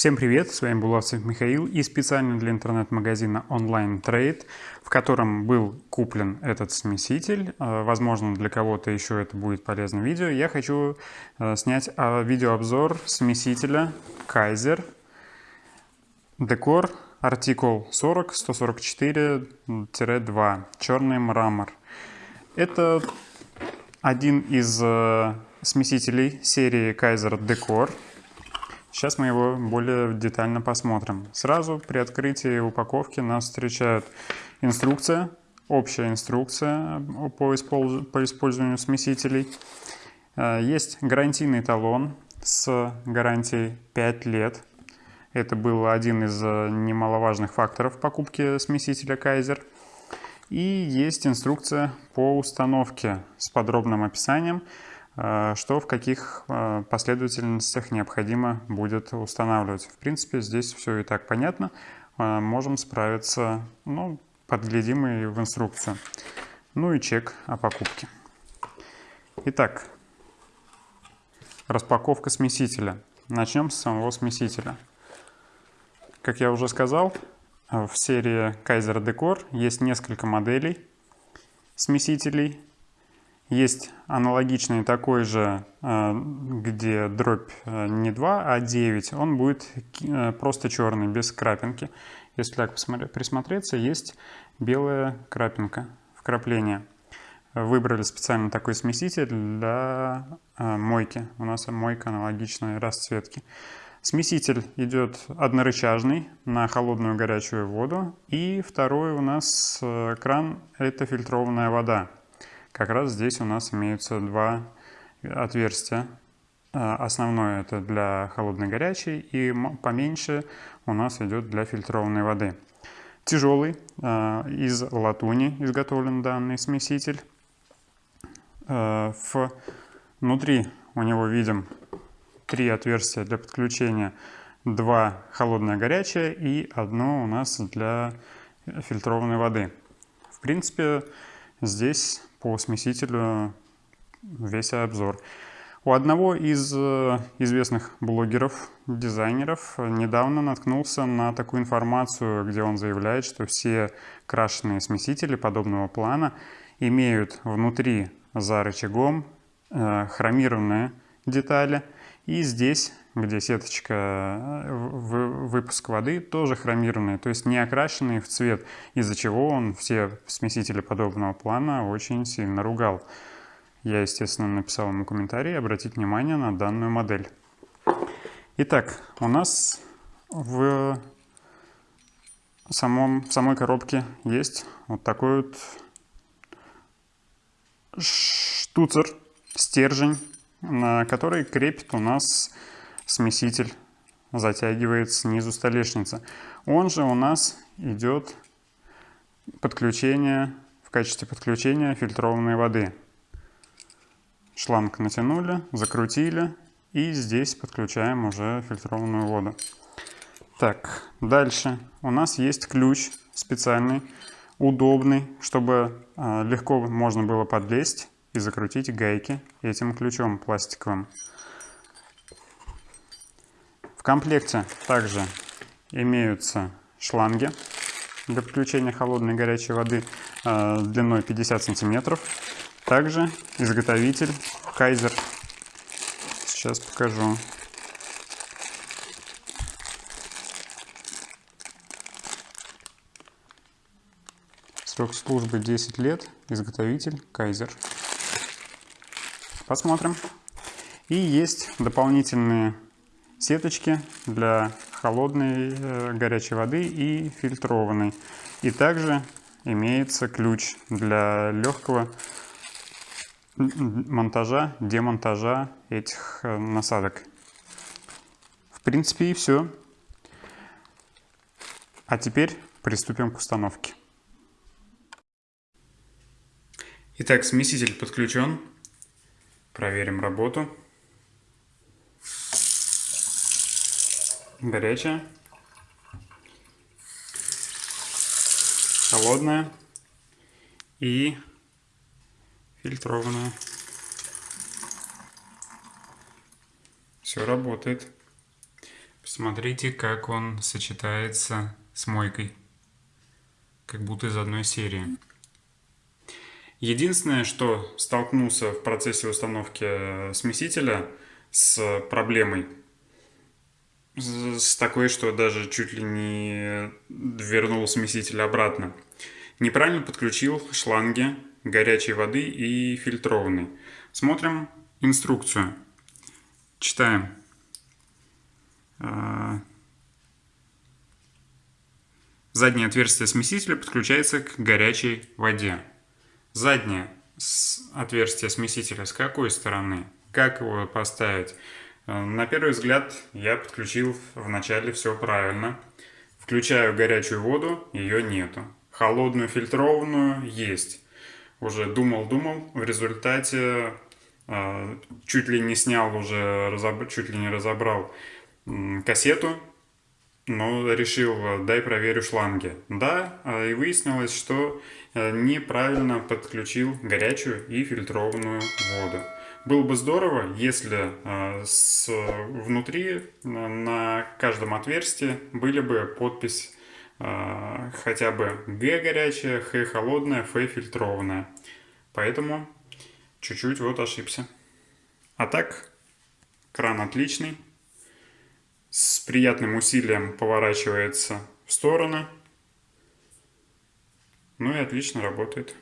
Всем привет, с вами Булавцев Михаил и специально для интернет-магазина Online Trade, в котором был куплен этот смеситель. Э, возможно, для кого-то еще это будет полезное видео. Я хочу э, снять а, видеообзор смесителя Kaiser Decor артикул 40 144-2 черный мрамор. Это один из э, смесителей серии Kaiser Decor. Сейчас мы его более детально посмотрим. Сразу при открытии упаковки нас встречает инструкция, общая инструкция по, использ... по использованию смесителей. Э, есть гарантийный талон с гарантией 5 лет. Это был один из э, немаловажных факторов покупки смесителя Kaiser. И есть инструкция по установке с подробным описанием, что в каких э, последовательностях необходимо будет устанавливать. В принципе, здесь все и так понятно. Э, можем справиться, ну, подглядим и в инструкцию. Ну и чек о покупке. Итак, распаковка смесителя. Начнем с самого смесителя. Как я уже сказал, в серии Kaiser Decor есть несколько моделей смесителей. Есть аналогичный такой же, э, где дробь э, не 2, а 9. Он будет э, просто черный, без крапинки. Если так присмотреться, есть белая крапинка, вкрапление. Выбрали специально такой смеситель для мойки. У нас мойка аналогичной расцветки. Смеситель идет однорычажный на холодную горячую воду. И второй у нас кран – это фильтрованная вода. Как раз здесь у нас имеются два отверстия. А, основное это для холодной горячей и поменьше у нас идет для фильтрованной воды. Тяжелый, а, из латуни изготовлен данный смеситель. Внутри у него видим три отверстия для подключения. Два холодное горячее и одно у нас для фильтрованной воды. В принципе, здесь по смесителю весь обзор. У одного из э, известных блогеров, дизайнеров, недавно наткнулся на такую информацию, где он заявляет, что все крашеные смесители подобного плана имеют внутри за рычагом э, хромированные детали. И здесь, где сеточка э, выпуск воды, тоже хромированные, то есть не окрашенные в цвет, из-за чего он все смесители подобного плана очень сильно ругал. Я, естественно, написал ему комментарий обратить внимание на данную модель. Итак, у нас в, самом, в самой коробке есть вот такой вот штуцер, стержень, на который крепит у нас смеситель, затягивает снизу столешница. Он же у нас идет подключение, в качестве подключения фильтрованной воды. Шланг натянули, закрутили и здесь подключаем уже фильтрованную воду. Так, дальше у нас есть ключ специальный, удобный, чтобы э, легко можно было подлезть и закрутить гайки этим ключом пластиковым. В комплекте также имеются шланги для подключения холодной и горячей воды э, длиной 50 сантиметров. Также изготовитель Kaiser. Сейчас покажу. Срок службы 10 лет. Изготовитель Kaiser. Посмотрим. И есть дополнительные сеточки для холодной э, горячей воды и фильтрованной. И также имеется ключ для легкого монтажа, демонтажа этих э, насадок. В принципе и все. А теперь приступим к установке. Итак, смеситель подключен. Проверим работу. Горячая. Холодная. И фильтрованная. Все работает. Смотрите, как он сочетается с мойкой. Как будто из одной серии. Единственное, что столкнулся в процессе установки смесителя с проблемой, с такой, что даже чуть ли не вернул смеситель обратно. Неправильно подключил шланги горячей воды и фильтрованной. Смотрим инструкцию. Читаем. А, заднее отверстие смесителя подключается к горячей воде. Заднее отверстие смесителя с какой стороны? Как его поставить? Э, на первый взгляд я подключил вначале все правильно. Включаю горячую воду, ее нету. Холодную фильтрованную есть. Уже думал-думал, в результате э, чуть ли не снял уже, чуть ли не разобрал кассету, но решил, дай проверю шланги. Да, и выяснилось, что э, неправильно подключил горячую и фильтрованную воду. Было бы здорово, если э, с, внутри на каждом отверстии были бы подпись э, хотя бы Г горячая, Х холодная, Ф фильтрованная. Поэтому чуть-чуть вот ошибся. А так, кран отличный. С приятным усилием поворачивается в стороны. Ну и отлично работает.